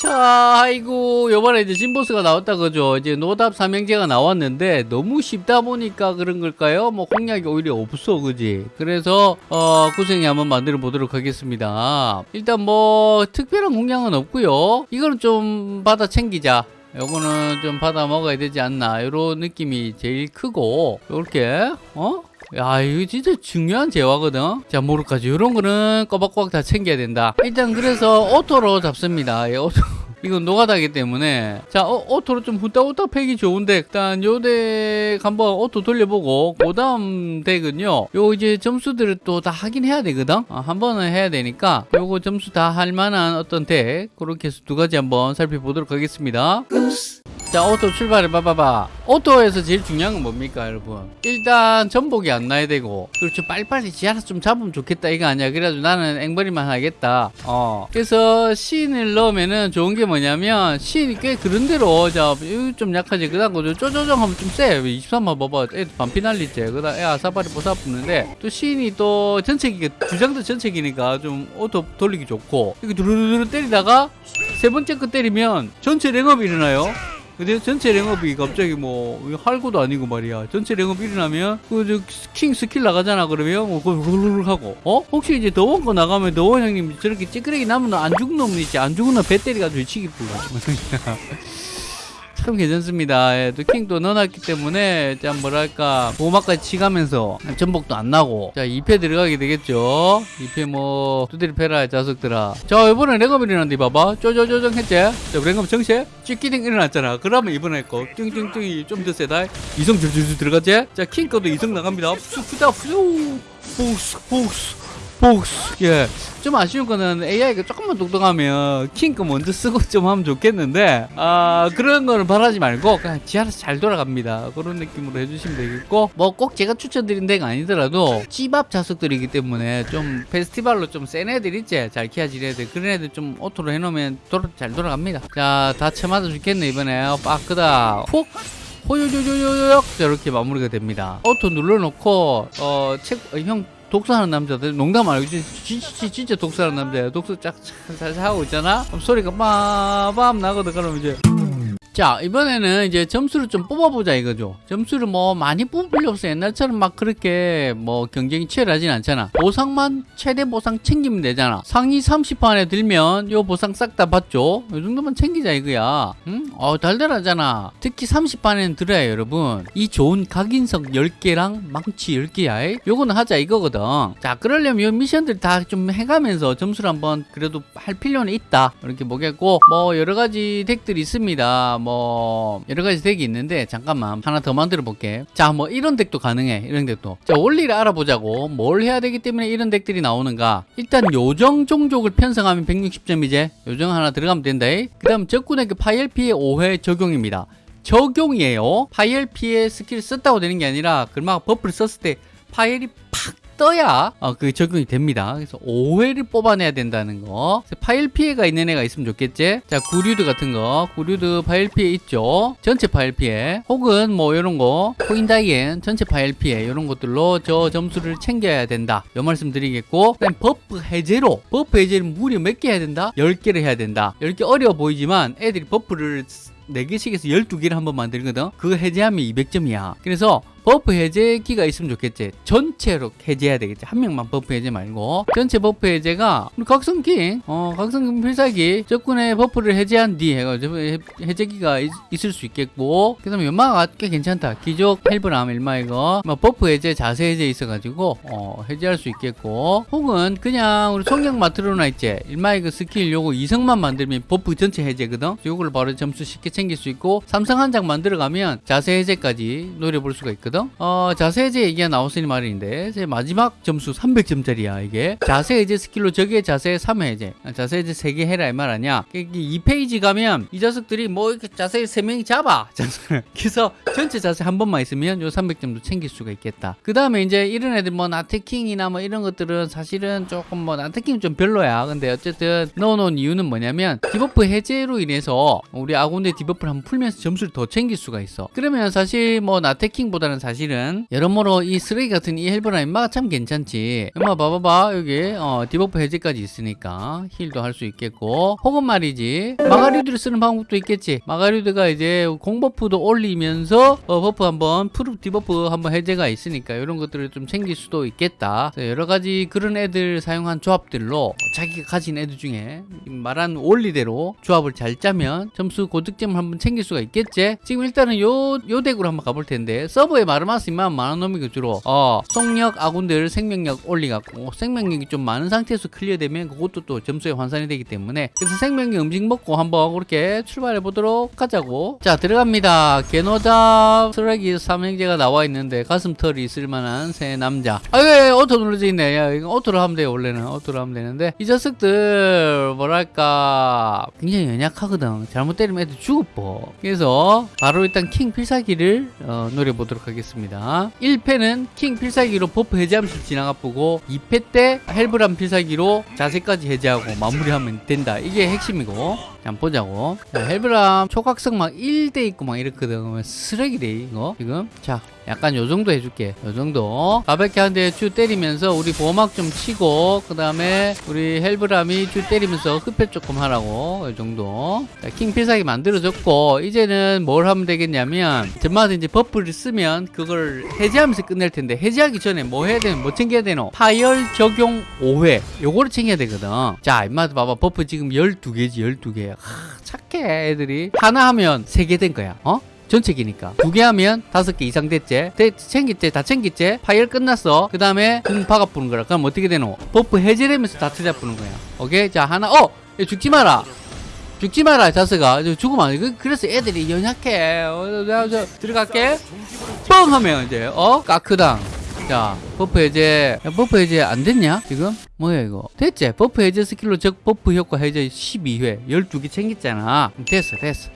자, 아이고, 요번에 이제 신보스가 나왔다 그죠? 이제 노답 삼형제가 나왔는데 너무 쉽다 보니까 그런 걸까요? 뭐 공략이 오히려 없어, 그지? 그래서 어, 구생이 한번 만들어 보도록 하겠습니다. 일단 뭐 특별한 공략은 없고요. 이거는 좀 받아 챙기자. 요거는 좀 받아 먹어야 되지 않나 이런 느낌이 제일 크고 이렇게 어? 야 이거 진짜 중요한 재화거든. 자 모르까지 이런 거는 꼬박꼬박 다 챙겨야 된다. 일단 그래서 auto로 잡습니다. 예, auto. 이건 노가다기 때문에. 자 어, auto로 좀 후딱후딱 패기 좋은데 일단 요 deck 한번 auto 돌려보고. 그 다음 deck은요 요 이제 점수들을 또 다 하긴 해야 되거든. 아, 한 번은 해야 되니까 요거 점수 다 할 만한 어떤 덱. 그렇게 해서 두 가지 한번 살펴보도록 하겠습니다 자 오토 출발해 봐봐봐. 오토에서 제일 중요한 건 뭡니까 여러분? 일단 전복이 안 나야 되고 그렇죠. 빨리빨리 지 알아서 좀 잡으면 좋겠다. 이거 아니야. 그래가지고 나는 앵벌이만 하겠다. 어. 그래서 신을 넣으면은 좋은 게 뭐냐면 신이 꽤 그런대로 자좀 약하지. 그 다음 거 쪼쪼정 하면 좀세 23만 봐봐. 애 반피 날리지 그 다음 애 아사바리 보사 붙는데 또 신이 또 전체기가 주장도 전체기니까 좀 오토 돌리기 좋고 이렇게 두루두루 때리다가 세 번째 거 때리면 전체 랭업이 일어나요 근데 전체 랭업이 갑자기 뭐 할고도 아니고 말이야. 전체 랭업 일어나면 그 킹 스킬 나가잖아 그러면. 뭐 그걸 하고. 어? 혹시 이제 더원 거 나가면 더원 형님 저렇게 찌끄레기 나면 안 죽은 놈 있지. 안 죽은 놈배 때려가지고 치기 불러 참 괜찮습니다. 예, 또 킹도 넣어놨기 때문에 참 뭐랄까 보호막까지 치가면서 전복도 안 나고 자 2패 들어가게 되겠죠. 2패 뭐 두드리 패라 자석들아. 자 이번에 랭업 일어났는데 봐봐 쪼쪼쪼정 했지? 자 랭업 정세 찌끼딩 일어났잖아. 그러면 이번에 거 띵띵띵이 좀 더 세다. 이성 줄줄줄 들어갔지? 자킹 거도 이성 나갑니다. 푸다 푸 복스 복스 복스 예. 좀 아쉬운 거는 AI가 조금만 똑똑하면 킹거 먼저 쓰고 좀 하면 좋겠는데 아 그런 거는 바라지 말고 그냥 지 알아서 잘 돌아갑니다. 그런 느낌으로 해주시면 되겠고 뭐 꼭 제가 추천드린 덱이 아니더라도 찌밥 자석들이기 때문에 좀 페스티벌로 좀 센 애들 있지. 잘 키워진 애들 그런 애들 좀 오토로 해놓으면 돌아, 잘 돌아갑니다. 자다 쳐맞아 죽겠네 이번에. 빠크다. 푹 호요요요요요. 이렇게 마무리가 됩니다. 오토 눌러놓고 어책형 독서하는 남자들 농담 말고 진짜, 진짜, 독서하는 남자야. 독서 쫙잘 하고 있잖아? 그럼 소리가 빠밤 나거든. 그러면 이제 자 이번에는 이제 점수를 좀 뽑아보자 이거죠. 점수를 뭐 많이 뽑을 필요 없어 옛날처럼 막 그렇게 뭐 경쟁이 치열하진 않잖아. 보상만 최대 보상 챙기면 되잖아. 상위 30퍼 안에 들면 요 보상 싹 다 받죠. 이 정도만 챙기자 이거야. 응? 어 달달하잖아. 특히 30퍼 안에는 들어야 여러분. 이 좋은 각인석 10개랑 망치 10개야. 요거는 하자 이거거든. 자 그러려면 요 미션들 다 좀 해가면서 점수를 한번 그래도 할 필요는 있다. 이렇게 보겠고 뭐 여러가지 덱들이 있습니다 뭐 여러 가지 덱이 있는데 잠깐만 하나 더 만들어 볼게. 자 뭐 이런 덱도 가능해 이런 덱도. 자 원리를 알아보자고. 뭘 해야 되기 때문에 이런 덱들이 나오는가? 일단 요정 종족을 편성하면 160점이제. 요정 하나 들어가면 된다. 그 다음 적군에게 피해 5회 적용입니다. 적용이에요. 파열 피해 스킬 썼다고 되는 게 아니라 그막 버프를 썼을 때 파열이 팍 떠야 어, 그게 적용이 됩니다. 그래서 5회를 뽑아내야 된다는 거. 파열 피해가 있는 애가 있으면 좋겠지? 자, 구류드 같은 거. 구류드 파열 피해 있죠? 전체 파열 피해. 혹은 뭐 이런 거. 코인다이엔 전체 파열 피해. 이런 것들로 저 점수를 챙겨야 된다. 요 말씀 드리겠고. 그다음 버프 해제로. 버프 해제를 무려 몇 개 해야 된다? 10개를 해야 된다. 10개 어려워 보이지만 애들이 버프를 4개씩에서 12개를 한번 만들거든. 그거 해제하면 200점이야. 그래서 버프 해제기가 있으면 좋겠지. 전체로 해제해야 되겠지. 한 명만 버프 해제 말고. 전체 버프 해제가 각성기, 어, 각성기 필살기 적군의 버프를 해제한 뒤 해가지고 해제기가 있, 을수 있겠고. 그 다음에 연마가 꽤 괜찮다. 기적 헬브람 일마 이거. 뭐 버프 해제, 자세 해제 있어가지고, 어, 해제할 수 있겠고. 혹은 그냥 우리 성경 마트로나 있지. 일마 이거 스킬 요거 이성만 만들면 버프 전체 해제거든. 요걸 바로 점수 쉽게 챙길 수 있고. 삼성 한 장 만들어가면 자세 해제까지 노려볼 수가 있거든. 있거든 어, 자세 해제 얘기가 나왔으니 말인데 제 마지막 점수 300점짜리야 이게. 자세 해제 스킬로 저게 자세 3회 해제 자세 해제 3개 해라 이 말 아니야 이게 2페이지 가면 이 자석들이 뭐 이렇게 자세 3명이 잡아. 그래서 전체 자세 한 번만 있으면 요 300점도 챙길 수가 있겠다. 그 다음에 이제 이런 애들 뭐 나트킹이나 뭐 이런 것들은 사실은 조금 뭐 나트킹 좀 별로야. 근데 어쨌든 넣어놓은 이유는 뭐냐면 디버프 해제로 인해서 우리 아군의 디버프를 한번 풀면서 점수를 더 챙길 수가 있어. 그러면 사실 뭐 나트킹보다는 사실은. 여러모로 이 쓰레기 같은 이 헬브람 인마가 참 괜찮지. 인마 봐봐봐. 여기 어, 디버프 해제까지 있으니까 힐도 할 수 있겠고. 혹은 말이지 마가리드를 쓰는 방법도 있겠지. 마가리드가 이제 공버프도 올리면서 어, 버프 한번 프루 디버프 한번 해제가 있으니까 이런 것들을 좀 챙길 수도 있겠다. 여러 가지 그런 애들 사용한 조합들로 자기가 가진 애들 중에 말한 원리대로 조합을 잘 짜면 점수 고득점을 한번 챙길 수가 있겠지. 지금 일단은 요, 요 덱으로 한번 가볼 텐데 서버에 마르마스 이만 많은 놈이 그 주로 어 속력 아군들 생명력 올리갖고 생명력이 좀 많은 상태에서 클리어되면 그것도 또 점수에 환산이 되기 때문에 그래서 생명력 음식 먹고 한번 그렇게 출발해 보도록 하자고. 자 들어갑니다. 개노자 쓰레기 삼형제가 나와 있는데 가슴털이 있을 만한 새 남자. 아왜 오토 눌러져 있네. 야 이거 오토로 하면 돼요 원래는? 오토로 하면 되는데? 이 자식들 뭐랄까 굉장히 연약하거든. 잘못 때리면 애들 죽어버 그래서 바로 일단 킹 필살기를 어, 노려보도록 하겠습니다 1페는 킹 필살기로 버프 해제하면서 지나가 보고 2페 때 헬브람 필살기로 자세까지 해제하고 마무리하면 된다. 이게 핵심이고. 자, 한번 보자고. 자, 헬브람 초각성 막 1대 있고 막 이렇거든. 쓰레기래 이거? 지금? 자 약간 요 정도 해줄게. 요 정도. 가볍게 한 대 쭉 때리면서 우리 보호막 좀 치고 그 다음에 우리 헬브람이 쭉 때리면서 흡혈 조금 하라고. 요 정도. 자, 킹 필살기 만들어졌고 이제는 뭘 하면 되겠냐면 전마다 이제 버프를 쓰면 그걸 해제하면서 끝낼 텐데 해제하기 전에 뭐 해야 되는 뭐 챙겨야 되노? 파열 적용 5회. 요거를 챙겨야 되거든. 자 임마들 봐봐. 버프 지금 12개지 12개 하, 착해 애들이. 하나 하면 3개 된 거야. 어? 전체기니까. 두 개 하면 다섯 개 이상 됐지. 대, 챙겼지 다 챙겼지. 파열 끝났어. 그 다음에 궁 박아 부는 거라. 그럼 어떻게 되노? 버프 해제되면서 다 터져 부는 거야. 오케이? 자 하나. 어! 야, 죽지 마라. 죽지 마라 자스가 저 죽으면 안 돼. 그- 그래서 애들이 연약해. 어, 나, 저, 들어갈게. 뻥 하면 이제 어? 까크당 자 버프 해제 야, 버프 해제 안 됐냐 지금? 뭐야 이거? 됐지? 버프 해제 스킬로 적 버프 효과 해제 12회. 12개 챙겼잖아. 됐어 됐어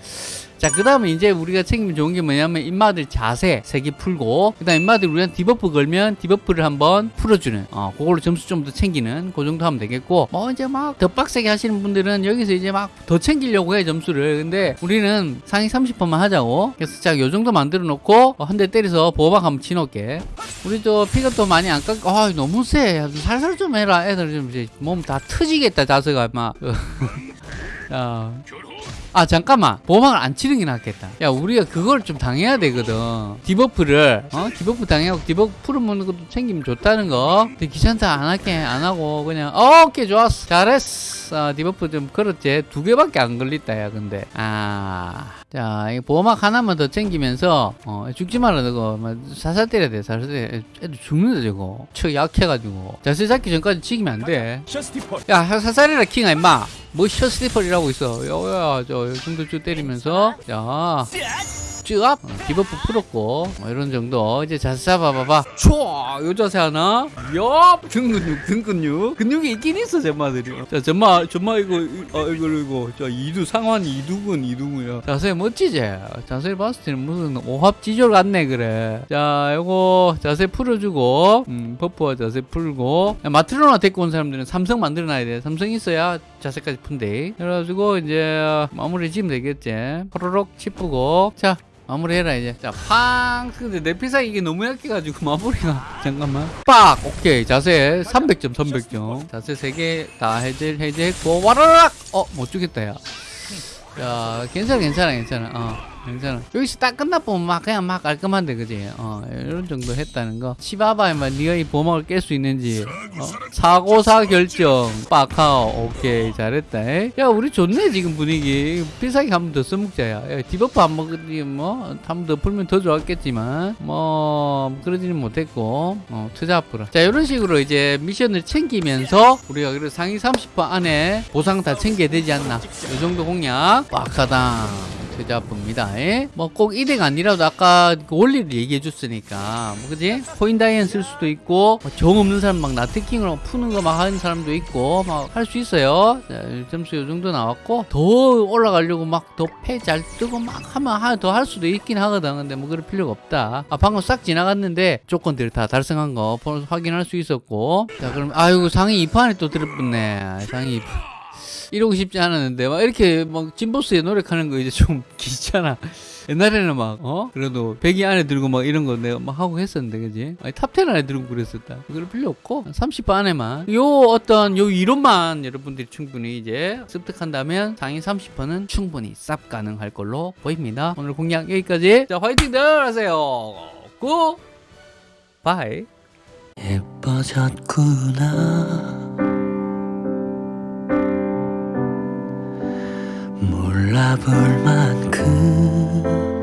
자, 그 다음에 이제 우리가 챙기면 좋은 게 뭐냐면 임마들 자세 세 개 풀고, 그 다음 임마들 우리한테 디버프 걸면 디버프를 한번 풀어주는, 어, 그걸로 점수 좀 더 챙기는, 그 정도 하면 되겠고, 뭐 이제 막 더 빡세게 하시는 분들은 여기서 이제 막 더 챙기려고 해, 점수를. 근데 우리는 상위 30%만 하자고. 그래서 자, 요 정도 만들어 놓고, 한대 때려서 보호막 한번 치놓게. 우리 저 피가 또 많이 안 깎, 아, 너무 세. 살살 좀 해라. 애들 좀 이제 몸 다 터지겠다, 자세가, 막. 야. 아 잠깐만. 보호막을 안 치는 게 낫겠다. 야 우리가 그걸 좀 당해야 되거든. 디버프를 어? 디버프 당하고 디버프 풀어먹는 것도 챙기면 좋다는 거. 근데 귀찮다 안 할게 안 하고 그냥 어, 오케이 좋았어. 잘했어. 아, 디버프 좀 걸었지. 두 개밖에 안 걸렸다 야 근데. 아 자이 보호막 하나만 더 챙기면서 어 죽지 말라 저거 막 살살 때려야 돼 살살 때려 애들 죽는다 저거 척 약해가지고 자세 잡기 전까지 죽이면 안돼 야, 살살 해라 킹아 임마. 뭐 샤스티폴이라고 있어. 야야, 저 정도 쭉 때리면서 야. 쭉 어, 디버프 풀었고 뭐 이런 정도. 이제 자세 잡아봐봐. 촤! 요 자세 하나. 옆! 등 근육 등 근육. 근육이 있긴 있어 전마들이. 자 전마 전마 이거 이- 어 이거 이거. 자 이두 상완 이두근 이두근이야. 자세 멋지지? 자세를 봤을 때는 무슨 오합지졸 같네 그래. 자 요거 자세 풀어주고 음 버프와 자세 풀고. 야, 마트로나 데리고 온 사람들은 삼성 만들어놔야 돼. 삼성 있어야 자세까지 푼대. 그래가지고 이제 마무리 지으면 되겠지. 호로록 치프고. 자 마무리해라 이제. 자팡! 근데 내 필살기 이게 너무 약해가지고 마무리가 잠깐만. 빡! 오케이 자세 300점 300점. 자세 3개 다 해제 해제했고 와라락! 어못 죽겠다 야. 야, 괜찮아, 괜찮아, 괜찮아. 어, 괜찮아. 여기서 딱 끝나보면 막 그냥 막 깔끔한데, 그지? 어, 이런 정도 했다는 거. 치바바에 막 네가 이 보막을 깰 수 있는지. 어? 사고사 결정. 빡하오. 오케이, 잘했다. 에? 야, 우리 좋네, 지금 분위기. 필살기 한 번 더 써먹자, 야. 야 디버프 안 먹으니, 뭐, 한 번 더 풀면 더 좋았겠지만, 뭐, 그러지는 못했고, 어, 투자 앞으로. 자, 이런 식으로 이제 미션을 챙기면서, 우리가 그래도 상위 30% 안에 보상 다 챙겨야 되지 않나. 이 정도 공략. 빡하다. 투자합니다. 뭐꼭 이득 아니라도 아까 그 원리를 얘기해 줬으니까 뭐 그지? 코인 다이앤 쓸 수도 있고 뭐 정 없는 사람 막 나트킹으로 푸는 거 막 하는 사람도 있고 막 할 수 있어요. 자, 점수 요 정도 나왔고 더 올라가려고 막 더 패 잘 뜨고 막 하면 더 할 수도 있긴 하거든. 근데 뭐 그럴 필요가 없다. 아 방금 싹 지나갔는데 조건들 다 달성한 거 확인할 수 있었고 자 그럼 아이고 상위 2퍼에 또 들어뿟네. 상위 2퍼. 이러고 싶지 않았는데 막 이렇게 막 진보스에 노력하는 거 이제 좀 귀찮아. 옛날에는 막 어? 그래도 100위 안에 들고 막 이런 거 내가 막 하고 했었는데 그지? 아니 top 10 안에 들고 그랬었다. 그럴 필요 없고 30퍼 안에만 요 어떤 요 이론만 여러분들이 충분히 이제 습득한다면 상위 30퍼는 충분히 쌉 가능할 걸로 보입니다. 오늘 공략 여기까지. 자 화이팅들 하세요. 고 바이. 예뻐졌구나 몰라볼 만큼